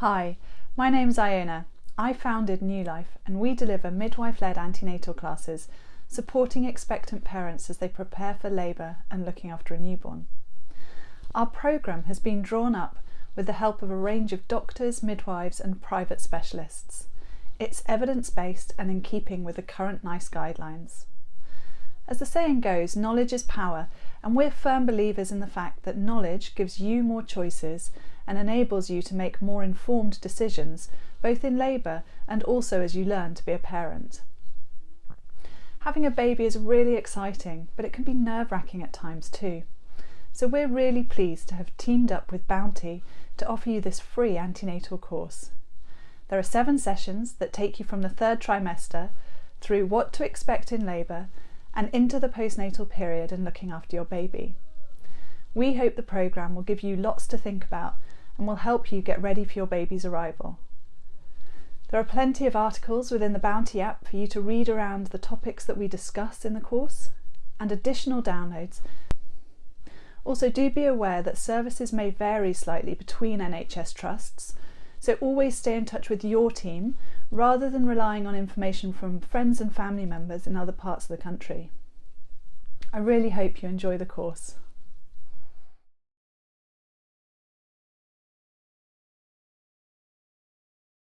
Hi, my name's Iona. I founded New Life and we deliver midwife-led antenatal classes supporting expectant parents as they prepare for labour and looking after a newborn. Our programme has been drawn up with the help of a range of doctors, midwives and private specialists. It's evidence-based and in keeping with the current NICE guidelines. As the saying goes, knowledge is power and we're firm believers in the fact that knowledge gives you more choices and enables you to make more informed decisions, both in labour and also as you learn to be a parent. Having a baby is really exciting, but it can be nerve-wracking at times too. So we're really pleased to have teamed up with Bounty to offer you this free antenatal course. There are seven sessions that take you from the third trimester through what to expect in labour and into the postnatal period and looking after your baby. We hope the programme will give you lots to think about and will help you get ready for your baby's arrival. There are plenty of articles within the Bounty app for you to read around the topics that we discuss in the course and additional downloads. Also do be aware that services may vary slightly between NHS trusts, so always stay in touch with your team rather than relying on information from friends and family members in other parts of the country. I really hope you enjoy the course.